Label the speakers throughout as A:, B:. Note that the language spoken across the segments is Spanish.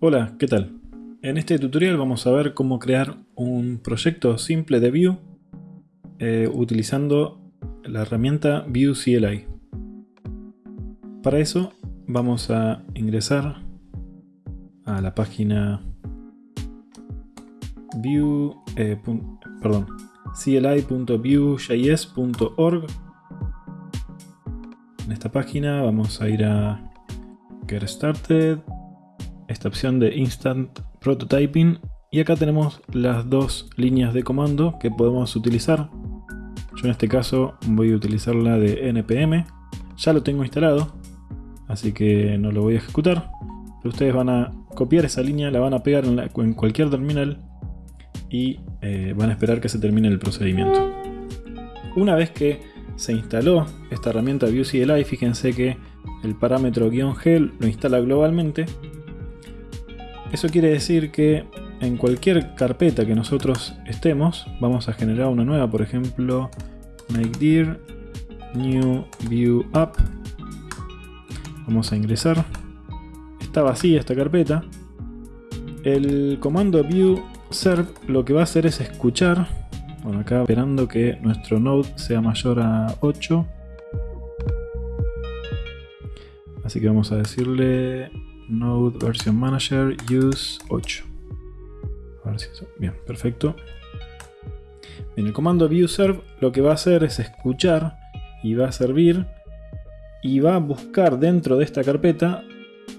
A: Hola, ¿qué tal? En este tutorial vamos a ver cómo crear un proyecto simple de Vue eh, utilizando la herramienta Vue CLI. Para eso vamos a ingresar a la página Vue, eh, perdón, cli.vuejs.org. En esta página vamos a ir a Get Started esta opción de Instant Prototyping y acá tenemos las dos líneas de comando que podemos utilizar. Yo en este caso voy a utilizar la de npm, ya lo tengo instalado, así que no lo voy a ejecutar. Pero ustedes van a copiar esa línea, la van a pegar en, cualquier terminal y eh, van a esperar que se termine el procedimiento. Una vez que se instaló esta herramienta Vue CLI, fíjense que el parámetro "-g lo instala globalmente eso quiere decir que en cualquier carpeta que nosotros estemos, vamos a generar una nueva, por ejemplo, make new view app. Vamos a ingresar. Está vacía esta carpeta. El comando view serve lo que va a hacer es escuchar. Bueno, acá esperando que nuestro node sea mayor a 8. Así que vamos a decirle Node Version Manager Use 8. Bien, perfecto. Bien, el comando viewServe lo que va a hacer es escuchar y va a servir y va a buscar dentro de esta carpeta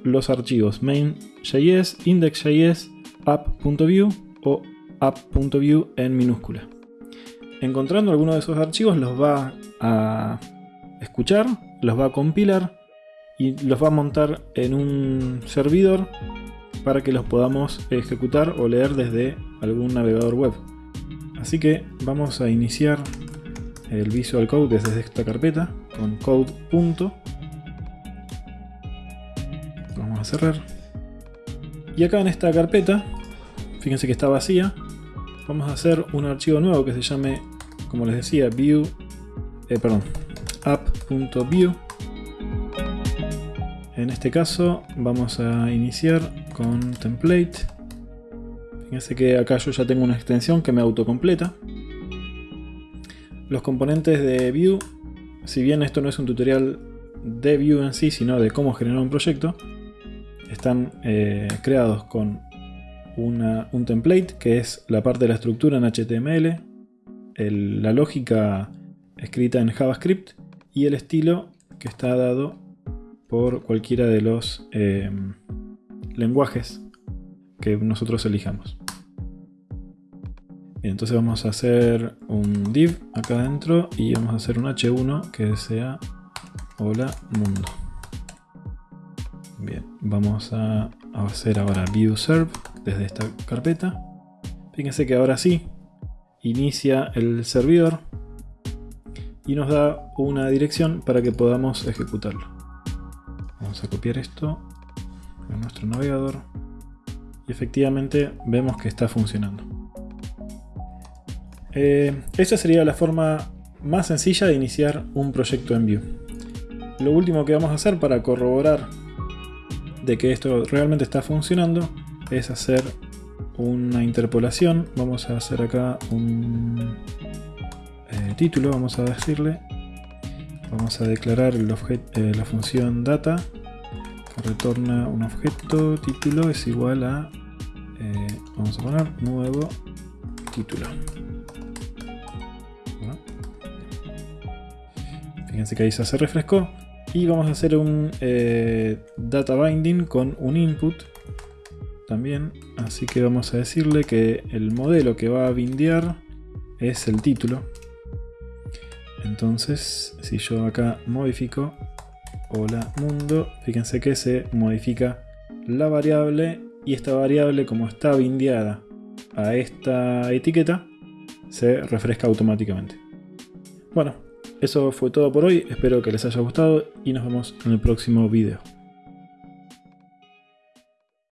A: los archivos main.js, index.js, app.view o app.view en minúscula. Encontrando alguno de esos archivos los va a escuchar, los va a compilar y los va a montar en un servidor para que los podamos ejecutar o leer desde algún navegador web. Así que vamos a iniciar el Visual Code desde esta carpeta con code. Vamos a cerrar. Y acá en esta carpeta, fíjense que está vacía, vamos a hacer un archivo nuevo que se llame, como les decía, view, eh, app.view en este caso vamos a iniciar con template. Fíjense que acá yo ya tengo una extensión que me autocompleta. Los componentes de Vue, si bien esto no es un tutorial de Vue en sí, sino de cómo generar un proyecto, están eh, creados con un template, que es la parte de la estructura en HTML, la lógica escrita en JavaScript y el estilo que está dado por cualquiera de los em, lenguajes que nosotros elijamos. entonces vamos a hacer un div acá adentro y vamos a hacer un h1 que sea hola mundo. Bien, vamos a hacer ahora view serve desde esta carpeta. Fíjense que ahora sí inicia el servidor y nos da una dirección para que podamos ejecutarlo. Vamos a copiar esto a nuestro navegador y efectivamente vemos que está funcionando. Eh, esta sería la forma más sencilla de iniciar un proyecto en Vue. Lo último que vamos a hacer para corroborar de que esto realmente está funcionando es hacer una interpolación. Vamos a hacer acá un eh, título, vamos a decirle Vamos a declarar eh, la función data que retorna un objeto título es igual a eh, vamos a poner nuevo título. Fíjense que ahí se refrescó. Y vamos a hacer un eh, data binding con un input también. Así que vamos a decirle que el modelo que va a bindear es el título entonces, si yo acá modifico hola mundo, fíjense que se modifica la variable y esta variable como está bindeada a esta etiqueta, se refresca automáticamente. Bueno, eso fue todo por hoy, espero que les haya gustado y nos vemos en el próximo video.